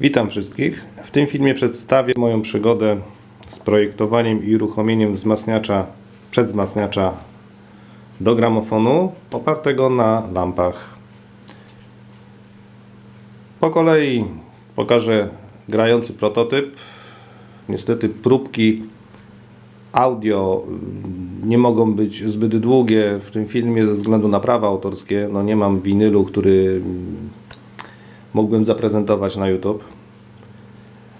Witam wszystkich. W tym filmie przedstawię moją przygodę z projektowaniem i uruchomieniem wzmacniacza, przedwzmacniacza do gramofonu opartego na lampach. Po kolei pokażę grający prototyp. Niestety próbki audio nie mogą być zbyt długie w tym filmie ze względu na prawa autorskie. No nie mam winylu, który mógłbym zaprezentować na YouTube.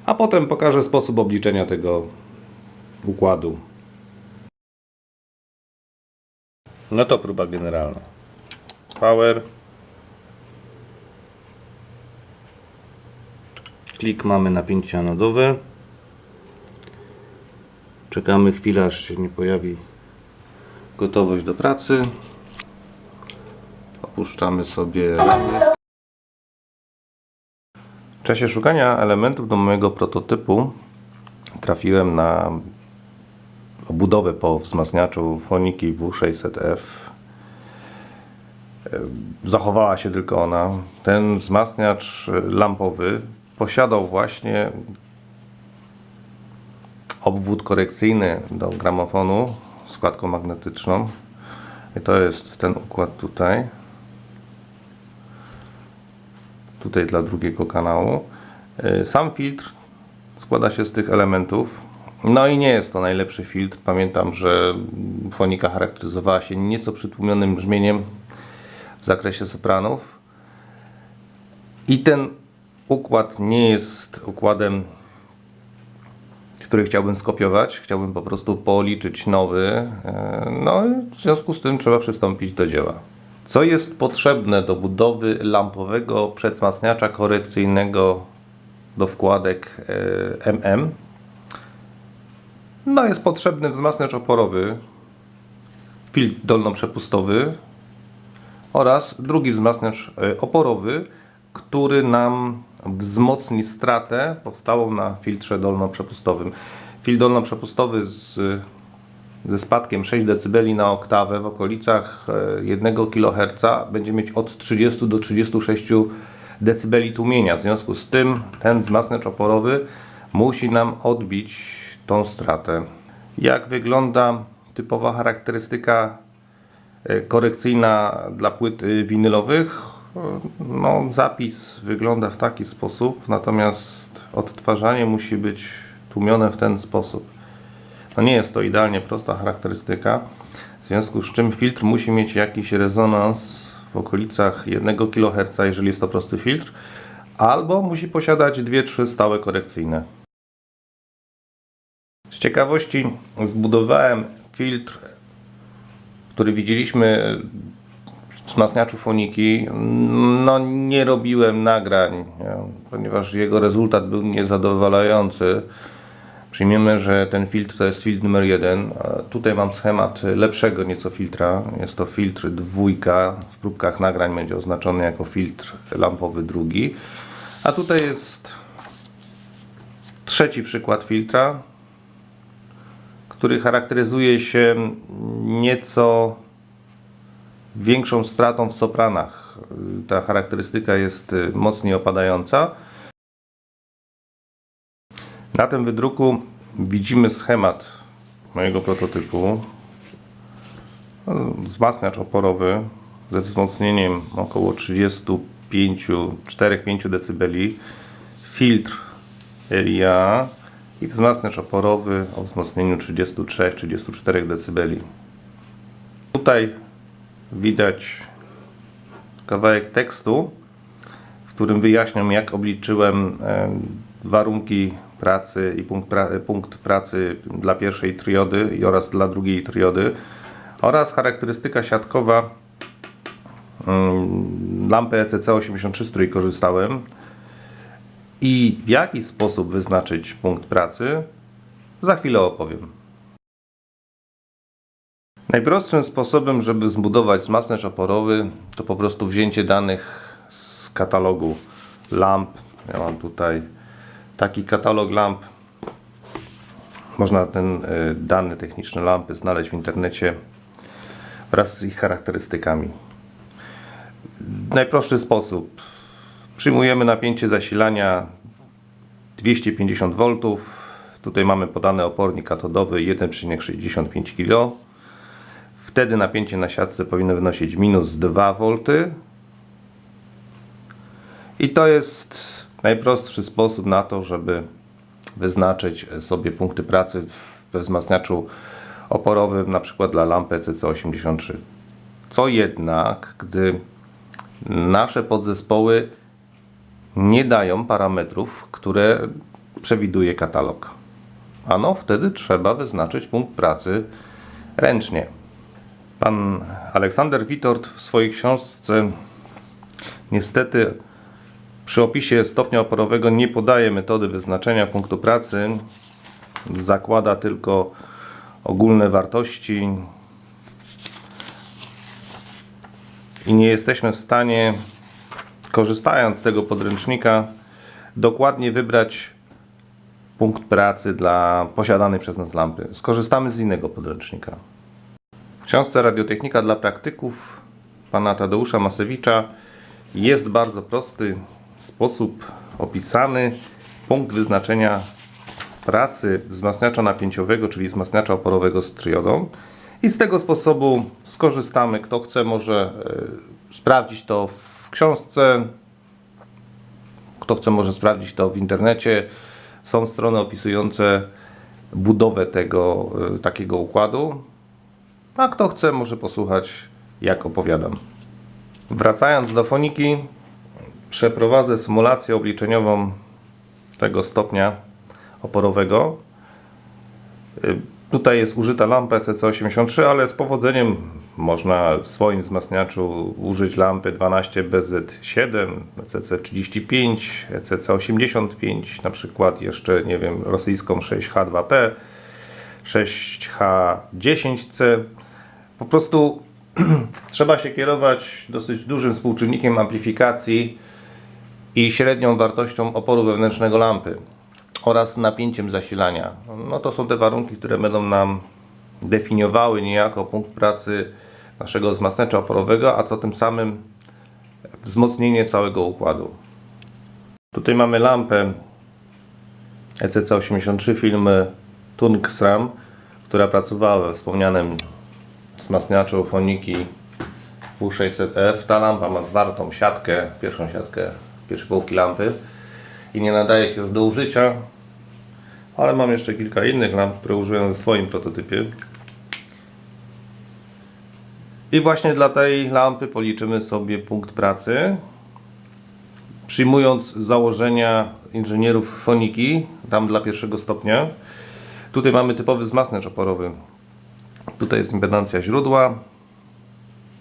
A potem pokażę sposób obliczenia tego układu. No to próba generalna. Power. Klik mamy napięcie anodowe. Czekamy chwilę, aż się nie pojawi gotowość do pracy. Opuszczamy sobie. W czasie szukania elementów do mojego prototypu trafiłem na obudowę po wzmacniaczu Foniki W600F. Zachowała się tylko ona. Ten wzmacniacz lampowy posiadał właśnie obwód korekcyjny do gramofonu z kładką magnetyczną. I to jest ten układ tutaj. Tutaj dla drugiego kanału. Sam filtr składa się z tych elementów. No i nie jest to najlepszy filtr. Pamiętam, że fonika charakteryzowała się nieco przytłumionym brzmieniem w zakresie sopranów. I ten układ nie jest układem który chciałbym skopiować. Chciałbym po prostu policzyć nowy. No i w związku z tym trzeba przystąpić do dzieła. Co jest potrzebne do budowy lampowego przedwzmacniacza korekcyjnego do wkładek MM? No jest potrzebny wzmacniacz oporowy, filtr dolnoprzepustowy oraz drugi wzmacniacz oporowy, który nam wzmocni stratę powstałą na filtrze dolnoprzepustowym. Filtr dolnoprzepustowy z, ze spadkiem 6 dB na oktawę w okolicach 1 kHz będzie mieć od 30 do 36 dB tłumienia. W związku z tym ten wzmacniacz oporowy musi nam odbić tą stratę. Jak wygląda typowa charakterystyka korekcyjna dla płyt winylowych? No, zapis wygląda w taki sposób, natomiast odtwarzanie musi być tłumione w ten sposób. No nie jest to idealnie prosta charakterystyka, w związku z czym filtr musi mieć jakiś rezonans w okolicach 1 kHz, jeżeli jest to prosty filtr, albo musi posiadać 2-3 stałe korekcyjne. Z ciekawości zbudowałem filtr, który widzieliśmy wzmacniaczu foniki. No nie robiłem nagrań, ponieważ jego rezultat był niezadowalający. Przyjmiemy, że ten filtr to jest filtr numer jeden. Tutaj mam schemat lepszego nieco filtra. Jest to filtr dwójka. W próbkach nagrań będzie oznaczony jako filtr lampowy drugi. A tutaj jest trzeci przykład filtra, który charakteryzuje się nieco większą stratą w sopranach. Ta charakterystyka jest mocniej opadająca. Na tym wydruku widzimy schemat mojego prototypu. Wzmacniacz oporowy ze wzmocnieniem około 35-4-5 dB. Filtr RIA i wzmacniacz oporowy o wzmocnieniu 33-34 dB. Tutaj widać kawałek tekstu, w którym wyjaśniam jak obliczyłem warunki pracy i punkt, pra punkt pracy dla pierwszej triody oraz dla drugiej triody oraz charakterystyka siatkowa lampy ECC83, z której korzystałem i w jaki sposób wyznaczyć punkt pracy za chwilę opowiem. Najprostszym sposobem, żeby zbudować wzmacniacz oporowy to po prostu wzięcie danych z katalogu lamp. Ja mam tutaj taki katalog lamp. Można ten y, dane techniczne lampy znaleźć w internecie wraz z ich charakterystykami. Najprostszy sposób. Przyjmujemy napięcie zasilania 250 V. Tutaj mamy podany opornik katodowy 1,65 kg. Wtedy napięcie na siatce powinno wynosić minus 2 V. I to jest najprostszy sposób na to, żeby wyznaczyć sobie punkty pracy we wzmacniaczu oporowym, na przykład dla lampy CC83. Co jednak, gdy nasze podzespoły nie dają parametrów, które przewiduje katalog. Ano, wtedy trzeba wyznaczyć punkt pracy ręcznie. Pan Aleksander Witort w swojej książce niestety przy opisie stopnia oporowego nie podaje metody wyznaczenia punktu pracy. Zakłada tylko ogólne wartości i nie jesteśmy w stanie, korzystając z tego podręcznika, dokładnie wybrać punkt pracy dla posiadanej przez nas lampy. Skorzystamy z innego podręcznika. W książce Radiotechnika dla praktyków pana Tadeusza Masewicza jest bardzo prosty sposób opisany punkt wyznaczenia pracy wzmacniacza napięciowego, czyli wzmacniacza oporowego z triodą. I z tego sposobu skorzystamy. Kto chce, może e, sprawdzić to w książce. Kto chce, może sprawdzić to w internecie. Są strony opisujące budowę tego e, takiego układu. A kto chce, może posłuchać, jak opowiadam. Wracając do foniki, przeprowadzę symulację obliczeniową tego stopnia oporowego. Y, Tutaj jest użyta lampa CC83, ale z powodzeniem można w swoim wzmacniaczu użyć lampy 12BZ7, CC35, CC85, na przykład jeszcze, nie wiem, rosyjską 6H2P, 6H10C. Po prostu trzeba się kierować dosyć dużym współczynnikiem amplifikacji i średnią wartością oporu wewnętrznego lampy oraz napięciem zasilania. No to są te warunki, które będą nam definiowały niejako punkt pracy naszego wzmacniacza oporowego, a co tym samym wzmocnienie całego układu. Tutaj mamy lampę E ECC83 firmy Tungsram, która pracowała we wspomnianym wzmacniaczu foniki W600F. Ta lampa ma zwartą siatkę, pierwszą siatkę pierwszej połówki lampy i nie nadaje się już do użycia, ale mam jeszcze kilka innych lamp, które użyłem w swoim prototypie. I właśnie dla tej lampy policzymy sobie punkt pracy. Przyjmując założenia inżynierów foniki, tam dla pierwszego stopnia. Tutaj mamy typowy wzmacniacz oporowy. Tutaj jest impedancja źródła,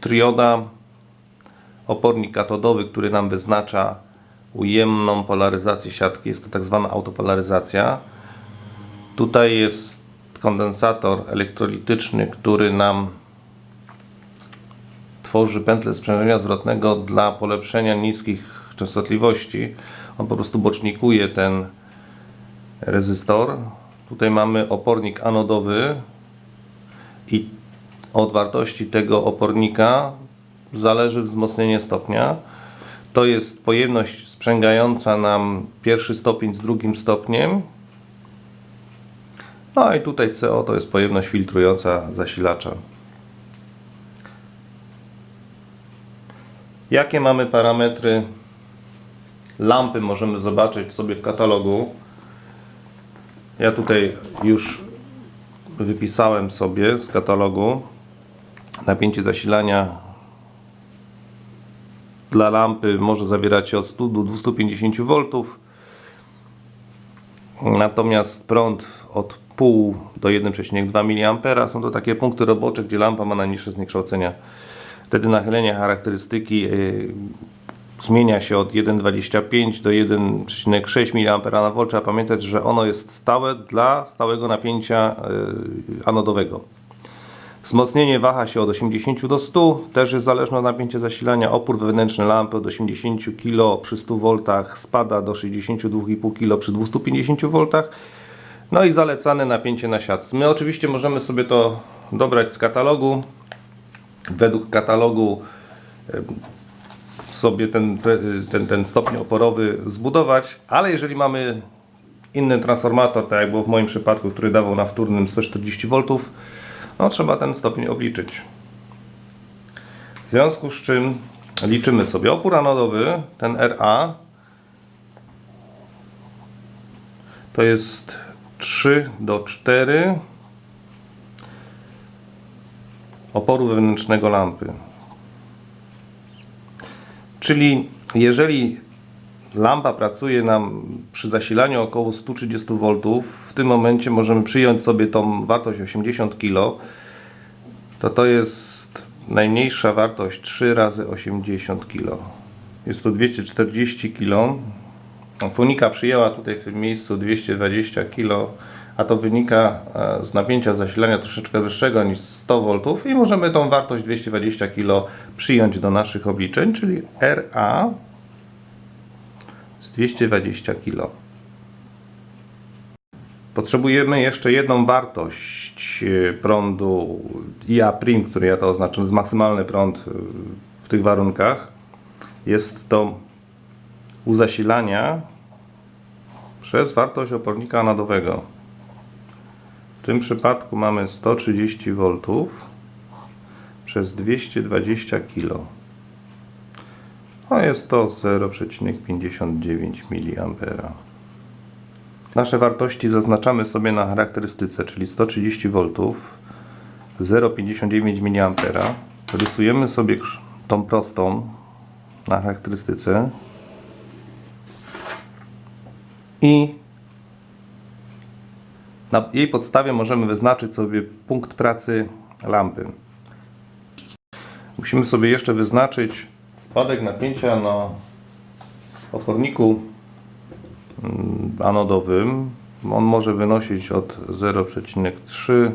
trioda, opornik katodowy, który nam wyznacza ujemną polaryzację siatki. Jest to tak zwana autopolaryzacja. Tutaj jest kondensator elektrolityczny, który nam tworzy pętlę sprzężenia zwrotnego dla polepszenia niskich częstotliwości. On po prostu bocznikuje ten rezystor. Tutaj mamy opornik anodowy i od wartości tego opornika zależy wzmocnienie stopnia. To jest pojemność sprzęgająca nam pierwszy stopień z drugim stopniem. No i tutaj CO to jest pojemność filtrująca zasilacza. Jakie mamy parametry lampy możemy zobaczyć sobie w katalogu. Ja tutaj już wypisałem sobie z katalogu napięcie zasilania dla lampy może zawierać od 100 do 250 V. Natomiast prąd od 0,5 do 1,2 mA są to takie punkty robocze, gdzie lampa ma najniższe zniekształcenia. Wtedy nachylenie charakterystyki yy, zmienia się od 1,25 do 1,6 mA na volt. Trzeba pamiętać, że ono jest stałe dla stałego napięcia yy, anodowego. Wzmocnienie waha się od 80 do 100, też jest zależne od napięcia zasilania. Opór wewnętrzny lampy od 80 kg przy 100 V spada do 62,5 kg przy 250 V. No i zalecane napięcie na siatce. My oczywiście możemy sobie to dobrać z katalogu. Według katalogu sobie ten, ten, ten stopień oporowy zbudować, ale jeżeli mamy inny transformator, tak jak było w moim przypadku, który dawał na wtórnym 140 V, no trzeba ten stopień obliczyć. W związku z czym liczymy sobie opór anodowy, ten RA to jest 3 do 4 oporu wewnętrznego lampy. Czyli jeżeli lampa pracuje nam przy zasilaniu około 130 V, w tym momencie możemy przyjąć sobie tą wartość 80 kg, to to jest najmniejsza wartość 3 razy 80 kg. Jest to 240 kg. Fonika przyjęła tutaj w tym miejscu 220 kg, a to wynika e, z napięcia zasilania troszeczkę wyższego niż 100 V i możemy tą wartość 220 kg przyjąć do naszych obliczeń, czyli RA 220 kg. Potrzebujemy jeszcze jedną wartość e, prądu IA prim, który ja to oznaczam, jest maksymalny prąd e, w tych warunkach. Jest to u zasilania przez wartość opornika anodowego. W tym przypadku mamy 130 V przez 220 kg. A jest to 0,59 mA. Nasze wartości zaznaczamy sobie na charakterystyce, czyli 130 V, 0,59 mA. Rysujemy sobie tą prostą na charakterystyce i na jej podstawie możemy wyznaczyć sobie punkt pracy lampy. Musimy sobie jeszcze wyznaczyć spadek napięcia na oporniku mm, anodowym. On może wynosić od 0,3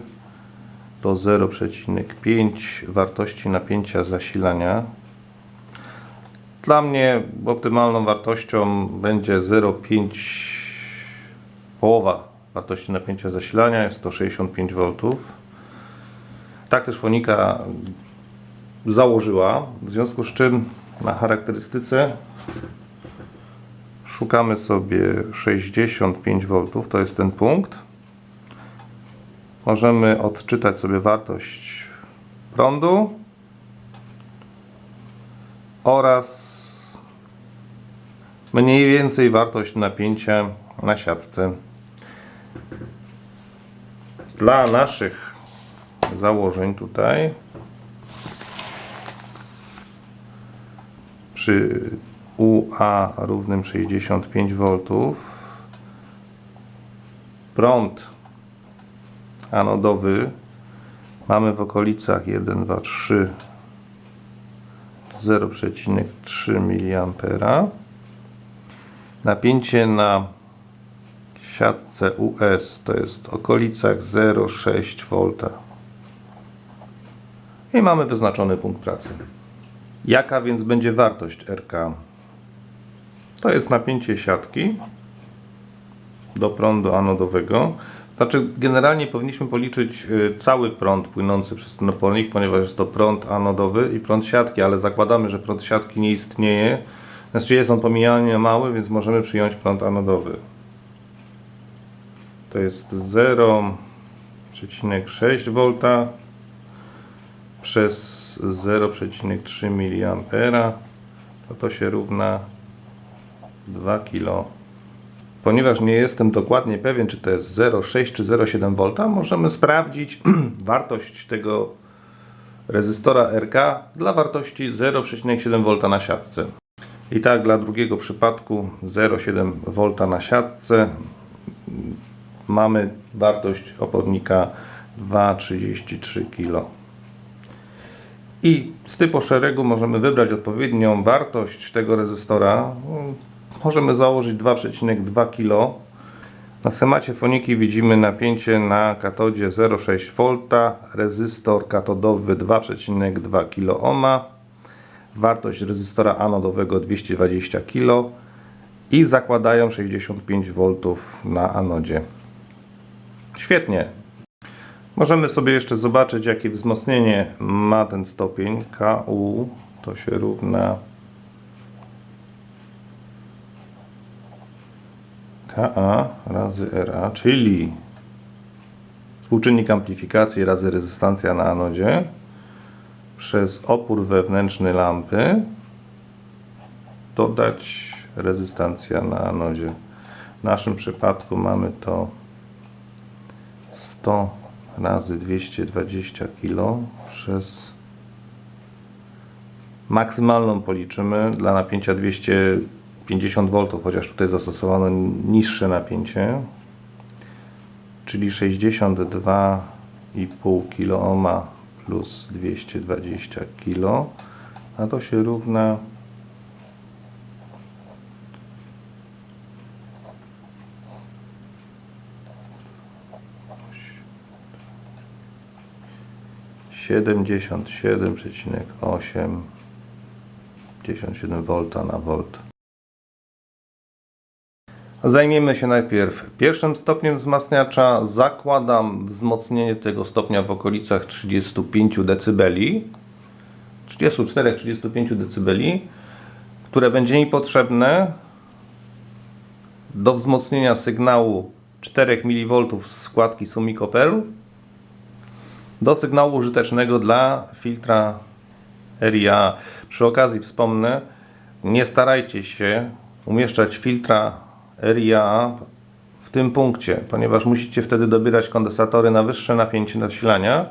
do 0,5 wartości napięcia zasilania. Dla mnie optymalną wartością będzie 0,5 połowa wartości napięcia zasilania, jest to 65 V. Tak też Fonika założyła, w związku z czym na charakterystyce szukamy sobie 65 V, to jest ten punkt. Możemy odczytać sobie wartość prądu oraz mniej więcej wartość napięcia na siatce. Dla naszych założeń tutaj przy UA równym 65 V prąd anodowy mamy w okolicach 1, 2, 3 0,3 mA napięcie na siatce US to jest w okolicach 0,6 V i mamy wyznaczony punkt pracy Jaka więc będzie wartość RK? To jest napięcie siatki do prądu anodowego. Znaczy, generalnie powinniśmy policzyć y, cały prąd płynący przez ten opornik, ponieważ jest to prąd anodowy i prąd siatki, ale zakładamy, że prąd siatki nie istnieje. Znaczy jest on pomijalnie mały, więc możemy przyjąć prąd anodowy. To jest 0,6 V przez 0,3 mA to to się równa 2 kg. Ponieważ nie jestem dokładnie pewien, czy to jest 0,6 czy 0,7 V, możemy sprawdzić wartość tego rezystora RK dla wartości 0,7 V na siatce. I tak dla drugiego przypadku 0,7 V na siatce mamy wartość opornika 2,33 kg. I z typu szeregu możemy wybrać odpowiednią wartość tego rezystora. Możemy założyć 2,2 kg. Na schemacie foniki widzimy napięcie na katodzie 0,6 V, rezystor katodowy 2,2 kΩ, wartość rezystora anodowego 220 kg i zakładają 65 V na anodzie. Świetnie, Możemy sobie jeszcze zobaczyć jakie wzmocnienie ma ten stopień KU to się równa Ka razy Ra, czyli współczynnik amplifikacji razy rezystancja na anodzie przez opór wewnętrzny lampy dodać rezystancja na anodzie. W naszym przypadku mamy to 100 razy 220 kg przez maksymalną policzymy dla napięcia 250 V, chociaż tutaj zastosowano niższe napięcie, czyli 62,5 kΩ plus 220 kg, a to się równa siedemdziesiąt siedem przecinek osiem 57 V na volt. Zajmiemy się najpierw pierwszym stopniem wzmacniacza. Zakładam wzmocnienie tego stopnia w okolicach 35 dB. 34-35 dB, które będzie mi potrzebne do wzmocnienia sygnału 4 mV z składki Sumiko Pearl do sygnału użytecznego dla filtra RIA. Przy okazji wspomnę, nie starajcie się umieszczać filtra RIA w tym punkcie, ponieważ musicie wtedy dobierać kondensatory na wyższe napięcie nasilania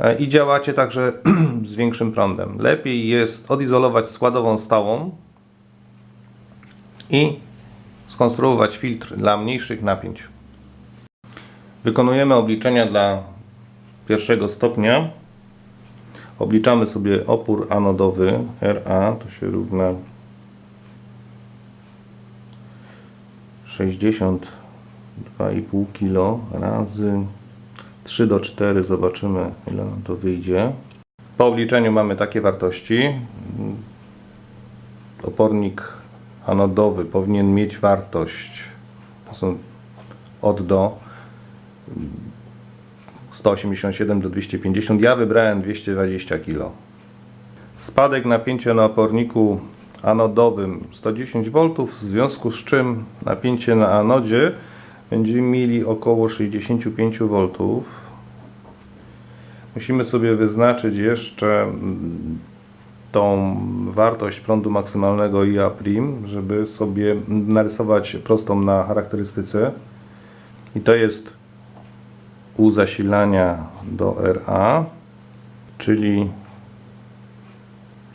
e, i działacie także z większym prądem. Lepiej jest odizolować składową stałą i skonstruować filtr dla mniejszych napięć. Wykonujemy obliczenia dla pierwszego stopnia. Obliczamy sobie opór anodowy RA, to się równa 62,5 kg razy 3 do 4, zobaczymy ile nam to wyjdzie. Po obliczeniu mamy takie wartości. Opornik anodowy powinien mieć wartość, to są od do 187 do 250, ja wybrałem 220 kg. Spadek napięcia na oporniku anodowym 110 V, w związku z czym napięcie na anodzie będziemy mieli około 65 V. Musimy sobie wyznaczyć jeszcze mm, tą wartość prądu maksymalnego IA', żeby sobie narysować prostą na charakterystyce. I to jest u zasilania do RA, czyli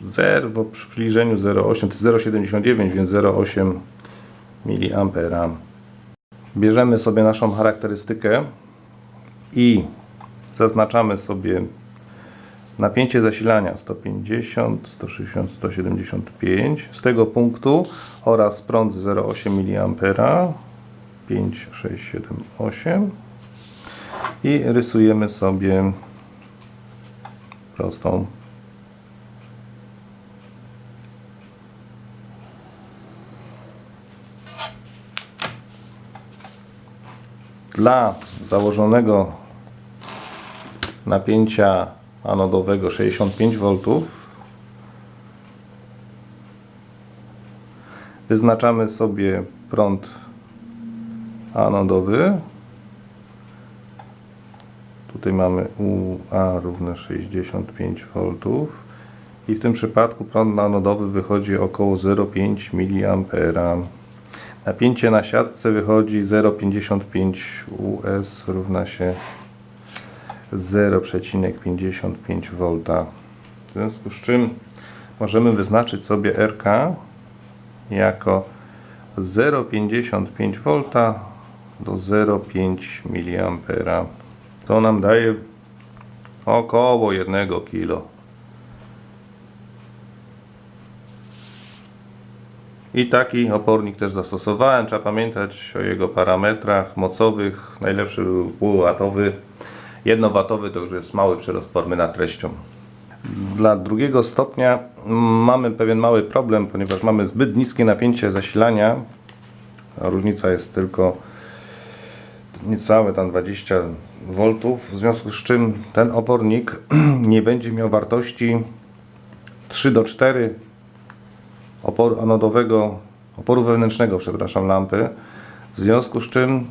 0 w przybliżeniu 0,8 to jest 0,79 więc 0,8 mA. Bierzemy sobie naszą charakterystykę i zaznaczamy sobie napięcie zasilania 150, 160, 175 z tego punktu oraz prąd 0,8 mA 5, 6, 7, 8 i rysujemy sobie prostą. Dla założonego napięcia anodowego 65 V wyznaczamy sobie prąd anodowy tutaj mamy UA równe 65 V i w tym przypadku prąd anodowy wychodzi około 0,5 mA Napięcie na siatce wychodzi 0,55 US równa się 0,55 V. W związku z czym możemy wyznaczyć sobie RK jako 0,55 V do 0,5 mA. To nam daje około 1 kg. I taki opornik też zastosowałem. Trzeba pamiętać o jego parametrach mocowych. Najlepszy był półwatowy. Jednowatowy to już jest mały przyrost formy nad treścią. Dla drugiego stopnia mamy pewien mały problem, ponieważ mamy zbyt niskie napięcie zasilania. Różnica jest tylko niecałe tam 20 V, w związku z czym ten opornik nie będzie miał wartości 3 do 4 oporu anodowego oporu wewnętrznego, przepraszam, lampy. W związku z czym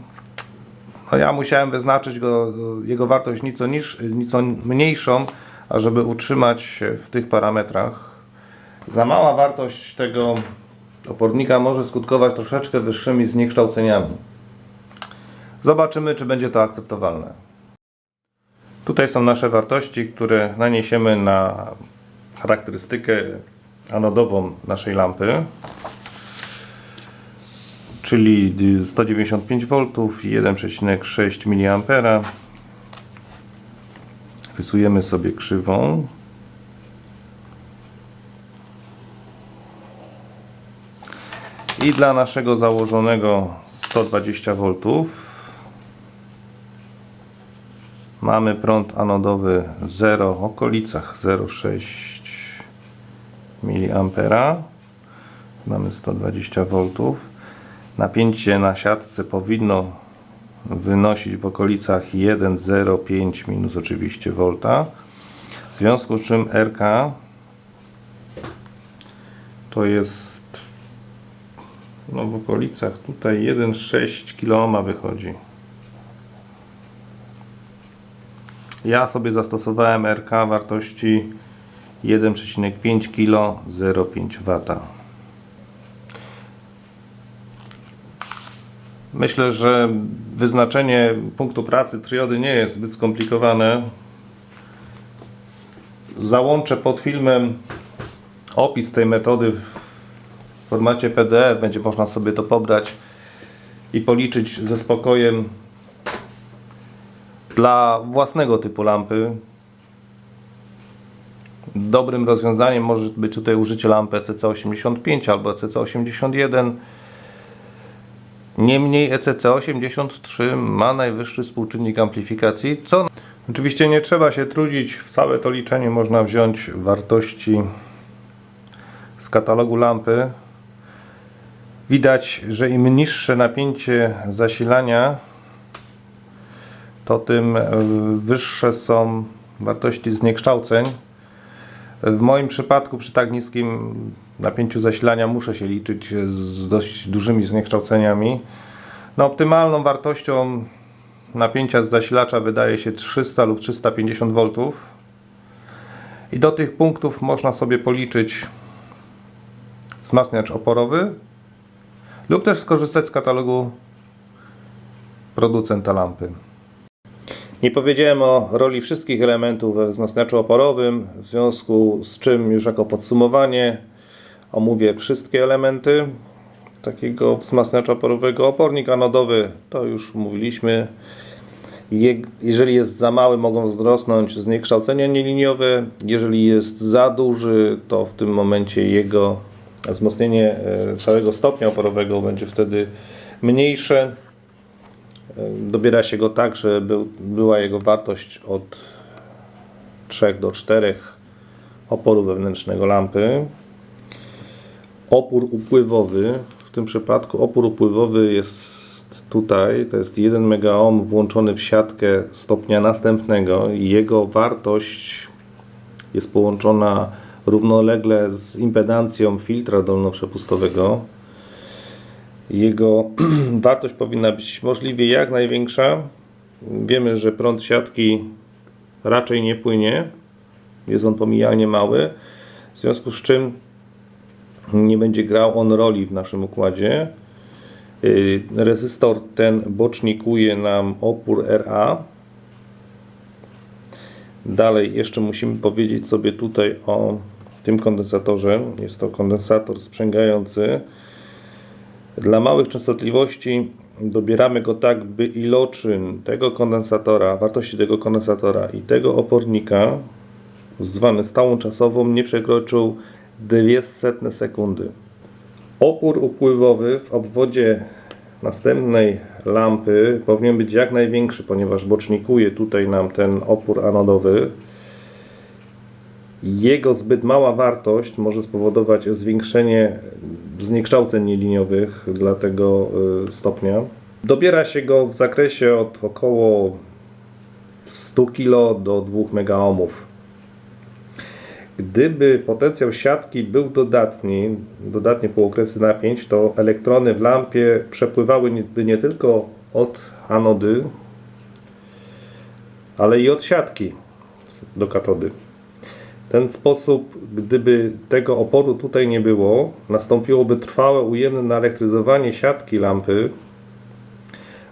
no ja musiałem wyznaczyć go, jego wartość nieco, niż, nieco mniejszą, ażeby utrzymać się w tych parametrach. Za mała wartość tego opornika może skutkować troszeczkę wyższymi zniekształceniami. Zobaczymy, czy będzie to akceptowalne. Tutaj są nasze wartości, które naniesiemy na charakterystykę anodową naszej lampy czyli 195 V i 1,6 mA. Rysujemy sobie krzywą. I dla naszego założonego 120 V mamy prąd anodowy 0 w okolicach 0,6 mA. Mamy 120 V. Napięcie na siatce powinno wynosić w okolicach 1,05 minus oczywiście volta. W związku z czym RK to jest no w okolicach tutaj 1,6 kΩ wychodzi. Ja sobie zastosowałem RK wartości 1,5 kg 0,5 W. Myślę, że wyznaczenie punktu pracy triody nie jest zbyt skomplikowane. Załączę pod filmem opis tej metody w formacie PDF. Będzie można sobie to pobrać i policzyć ze spokojem dla własnego typu lampy. Dobrym rozwiązaniem może być tutaj użycie lampy CC85 albo CC81 Niemniej E ECC83 ma najwyższy współczynnik amplifikacji, co oczywiście nie trzeba się trudzić, w całe to liczenie można wziąć wartości z katalogu lampy. Widać, że im niższe napięcie zasilania, to tym wyższe są wartości zniekształceń. W moim przypadku przy tak niskim napięciu zasilania muszę się liczyć z dość dużymi zniekształceniami. No, optymalną wartością napięcia z zasilacza wydaje się 300 lub 350 V. I do tych punktów można sobie policzyć wzmacniacz oporowy lub też skorzystać z katalogu producenta lampy. Nie powiedziałem o roli wszystkich elementów we wzmacniaczu oporowym, w związku z czym już jako podsumowanie omówię wszystkie elementy takiego wzmacniacza oporowego. Opornik anodowy to już mówiliśmy. Jeżeli jest za mały, mogą wzrosnąć zniekształcenia nieliniowe. Jeżeli jest za duży, to w tym momencie jego wzmocnienie e, całego stopnia oporowego będzie wtedy mniejsze. Dobiera się go tak, że był, była jego wartość od 3 do 4 oporu wewnętrznego lampy. Opór upływowy, w tym przypadku opór upływowy jest tutaj, to jest 1 MΩ włączony w siatkę stopnia następnego i jego wartość jest połączona równolegle z impedancją filtra dolnoprzepustowego. Jego wartość powinna być możliwie jak największa. Wiemy, że prąd siatki raczej nie płynie. Jest on pomijalnie mały. W związku z czym nie będzie grał on roli w naszym układzie. Y, rezystor ten bocznikuje nam opór RA. Dalej jeszcze musimy powiedzieć sobie tutaj o tym kondensatorze. Jest to kondensator sprzęgający. Dla małych częstotliwości dobieramy go tak, by iloczyn tego kondensatora, wartości tego kondensatora i tego opornika zwany stałą czasową nie przekroczył 200 sekundy. Opór upływowy w obwodzie następnej lampy powinien być jak największy, ponieważ bocznikuje tutaj nam ten opór anodowy. Jego zbyt mała wartość może spowodować zwiększenie zniekształceń nieliniowych dla tego y, stopnia. Dobiera się go w zakresie od około 100 kg do 2 megaohmów. Gdyby potencjał siatki był dodatni, dodatnie półokresy napięć, to elektrony w lampie przepływałyby nie tylko od anody, ale i od siatki do katody. Ten sposób, gdyby tego oporu tutaj nie było, nastąpiłoby trwałe ujemne naelektryzowanie siatki lampy,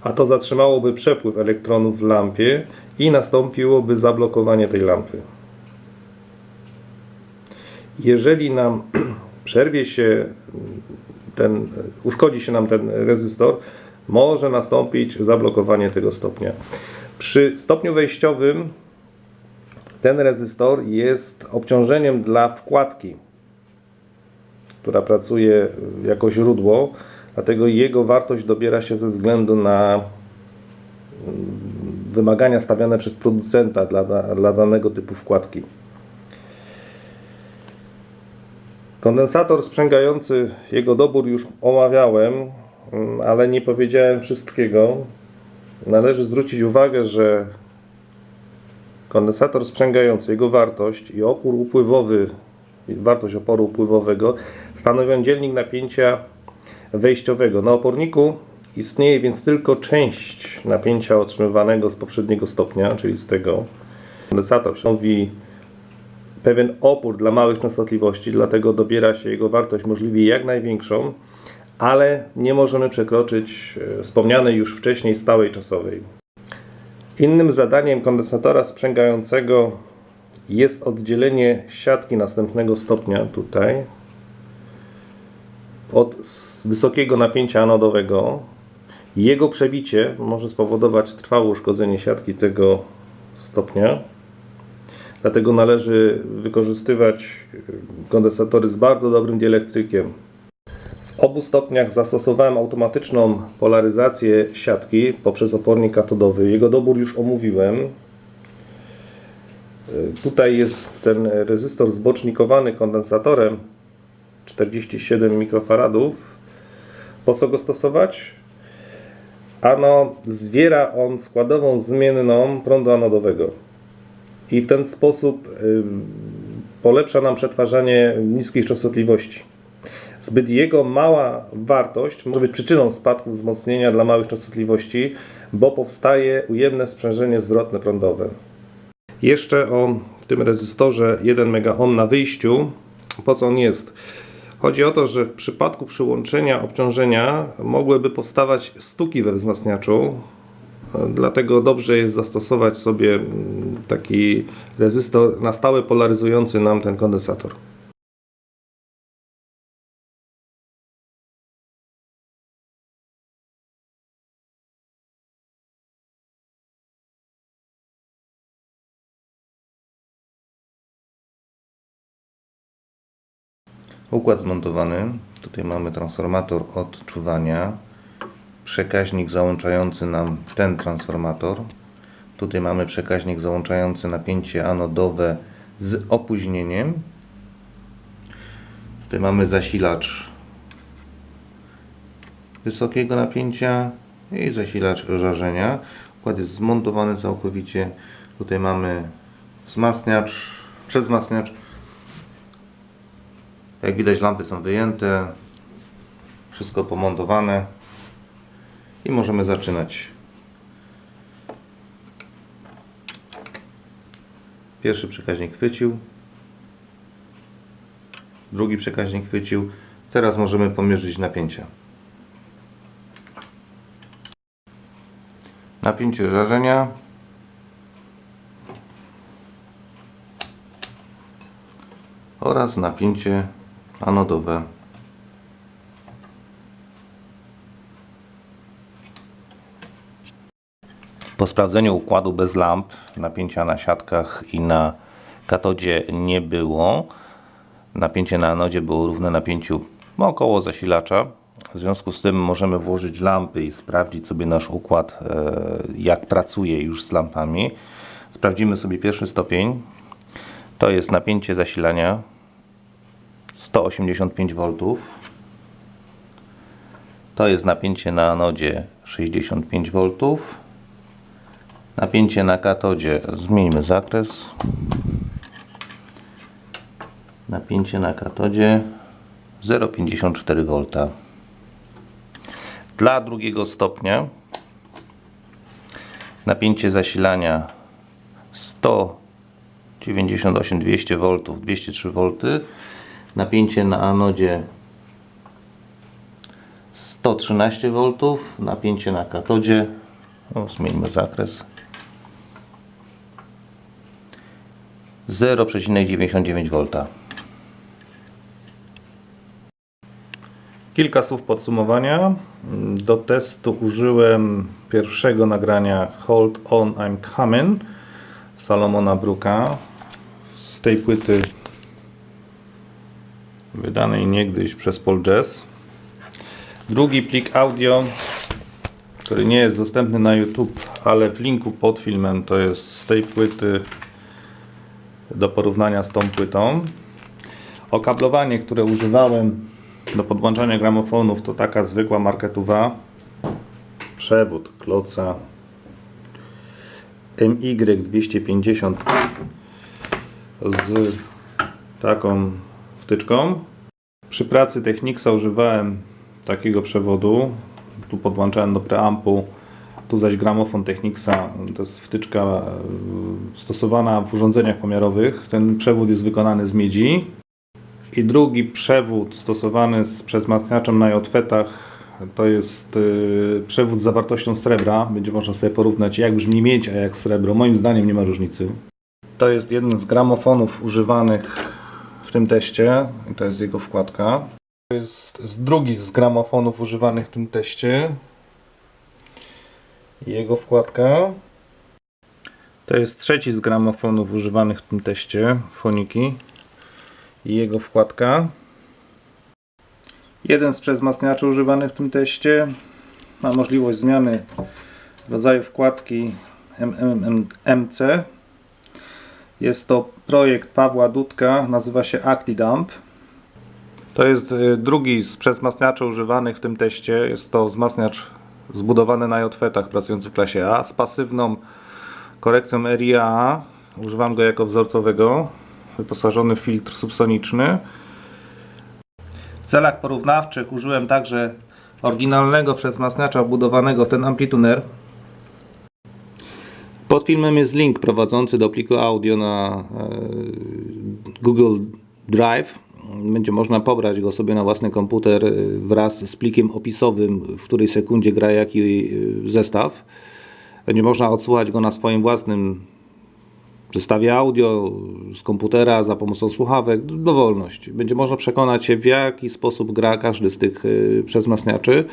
a to zatrzymałoby przepływ elektronów w lampie i nastąpiłoby zablokowanie tej lampy. Jeżeli nam przerwie się ten, uszkodzi się nam ten rezystor, może nastąpić zablokowanie tego stopnia. Przy stopniu wejściowym ten rezystor jest obciążeniem dla wkładki, która pracuje jako źródło, dlatego jego wartość dobiera się ze względu na mm, wymagania stawiane przez producenta dla, dla danego typu wkładki. Kondensator sprzęgający, jego dobór już omawiałem, mm, ale nie powiedziałem wszystkiego. Należy zwrócić uwagę, że kondensator sprzęgający, jego wartość i opór upływowy, wartość oporu upływowego stanowią dzielnik napięcia wejściowego. Na oporniku istnieje więc tylko część napięcia otrzymywanego z poprzedniego stopnia, czyli z tego. Kondensator stanowi pewien opór dla małych częstotliwości, dlatego dobiera się jego wartość możliwie jak największą, ale nie możemy przekroczyć e, wspomnianej już wcześniej stałej czasowej. Innym zadaniem kondensatora sprzęgającego jest oddzielenie siatki następnego stopnia tutaj od wysokiego napięcia anodowego. Jego przebicie może spowodować trwałe uszkodzenie siatki tego stopnia. Dlatego należy wykorzystywać kondensatory z bardzo dobrym dielektrykiem. Obu stopniach zastosowałem automatyczną polaryzację siatki poprzez opornik katodowy. Jego dobór już omówiłem. Y, Tutaj jest ten rezystor zbocznikowany kondensatorem 47 mikrofaradów. Po co go stosować? Ano, zwiera on składową zmienną prądu anodowego i w ten sposób polepsza nam przetwarzanie niskich częstotliwości. Zbyt jego mała wartość może być przyczyną spadku wzmocnienia dla małych częstotliwości, bo powstaje ujemne sprzężenie zwrotne prądowe. Jeszcze o tym rezystorze 1 MΩ na wyjściu. Po co on jest? Chodzi o to, że w przypadku przyłączenia obciążenia mogłyby powstawać stuki we wzmacniaczu, Dlatego dobrze jest zastosować sobie taki rezystor na stałe polaryzujący nam ten kondensator. Układ zmontowany. Tutaj mamy transformator odczuwania przekaźnik załączający nam ten transformator. Tutaj mamy przekaźnik załączający napięcie anodowe z opóźnieniem. Tutaj mamy zasilacz wysokiego napięcia i zasilacz żarzenia. Układ jest zmontowany całkowicie. Tutaj mamy wzmacniacz, przezwzmacniacz. Jak widać lampy są wyjęte. Wszystko pomontowane i możemy zaczynać. Pierwszy przekaźnik chwycił, drugi przekaźnik chwycił. Teraz możemy pomierzyć napięcia. Napięcie żarzenia oraz napięcie anodowe. Po sprawdzeniu układu bez lamp, napięcia na siatkach i na katodzie nie było. Napięcie na anodzie było równe napięciu około zasilacza. W związku z tym możemy włożyć lampy i sprawdzić sobie nasz układ, e, jak pracuje już z lampami. Sprawdzimy sobie pierwszy stopień. To jest napięcie zasilania 185 V. To jest napięcie na anodzie 65 V. Napięcie na katodzie, zmieńmy zakres. Napięcie na katodzie 0,54 V. Dla drugiego stopnia napięcie zasilania 198 200 V 203 V napięcie na anodzie 113 V napięcie na katodzie. O, zmieńmy zakres. 0,99 V Kilka słów podsumowania. Do testu użyłem pierwszego nagrania Hold On I'm Coming Salomona Bruka z tej płyty wydanej niegdyś przez Paul Jazz. Drugi plik audio, który nie jest dostępny na YouTube, ale w linku pod filmem to jest z tej płyty do porównania z tą płytą. Okablowanie, które używałem do podłączania gramofonów to taka zwykła marketuwa. Przewód kloca MY250 z taką wtyczką. Przy pracy Technicsa używałem takiego przewodu. Tu podłączałem do preampu, tu zaś gramofon Technicsa. To jest wtyczka e, stosowana w urządzeniach pomiarowych. Ten przewód jest wykonany z miedzi. I drugi przewód stosowany z przezmacniaczem na jotwetach to jest y, przewód z zawartością srebra. Będzie można sobie porównać jak brzmi miedź, a jak srebro. Moim zdaniem nie ma różnicy. To jest jeden z gramofonów używanych w tym teście. I to jest jego wkładka. To jest drugi z gramofonów używanych w tym teście. Jego wkładka. To jest trzeci z gramofonów używanych w tym teście. Foniki i jego wkładka. Jeden z przezmacniaczy używany w tym teście ma możliwość zmiany rodzaju wkładki MMMC. Jest to projekt Pawła Dudka, nazywa się ActiDump. To jest y, drugi z przezmacniaczy używanych w tym teście. Jest to wzmacniacz zbudowany na jotwetach pracujący w klasie A z pasywną korekcją RIA. Używam go jako wzorcowego wyposażony w filtr subsoniczny. W celach porównawczych użyłem także oryginalnego przezmacniacza wbudowanego w ten amplituner. Pod filmem jest link prowadzący do pliku audio na e, Google Drive. Będzie można pobrać go sobie na własny komputer e, wraz z plikiem opisowym, w której sekundzie gra jaki e, zestaw. Będzie można odsłuchać go na swoim własnym zestawie audio z komputera za pomocą słuchawek, dowolność. Będzie można przekonać się w jaki sposób gra każdy z tych przezmacniaczy.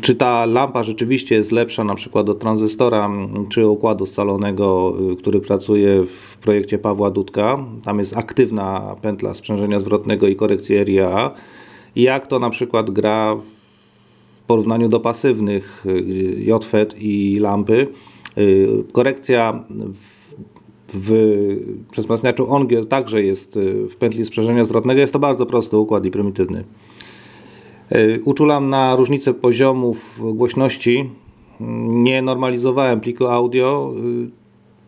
Czy ta lampa rzeczywiście jest lepsza na przykład od tranzystora czy układu scalonego, y, który pracuje w projekcie Pawła Dudka. Tam jest aktywna pętla sprzężenia zwrotnego i korekcji RIA. Jak to na przykład gra w porównaniu do pasywnych y, JFET i lampy. Korekcja w przezmacniaczu Ongier także jest y, w pętli sprzężenia zwrotnego. Jest to bardzo prosty układ i prymitywny. Y, uczulam na różnicę poziomów głośności. Nie normalizowałem pliku audio. Y,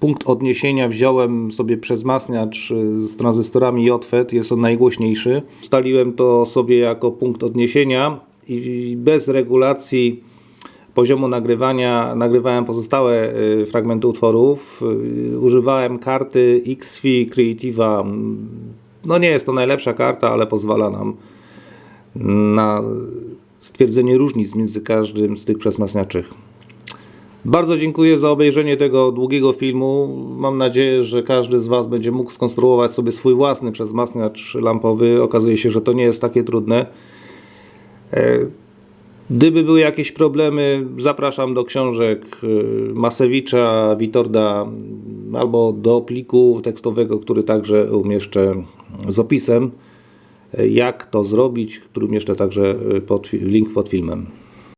punkt odniesienia wziąłem sobie przezmacniacz z tranzystorami JFET, jest on najgłośniejszy. Ustaliłem to sobie jako punkt odniesienia i bez regulacji poziomu nagrywania nagrywałem pozostałe fragmenty utworów. Używałem karty XFI Creativa. No nie jest to najlepsza karta, ale pozwala nam na stwierdzenie różnic między każdym z tych przesmasniaczych. Bardzo dziękuję za obejrzenie tego długiego filmu. Mam nadzieję, że każdy z Was będzie mógł skonstruować sobie swój własny przezmasniacz lampowy. Okazuje się, że to nie jest takie trudne. E, Gdyby były jakieś problemy, zapraszam do książek y, Masewicza, Witorda albo do pliku tekstowego, który także umieszczę z opisem, jak to zrobić, który umieszczę także pod, link pod filmem.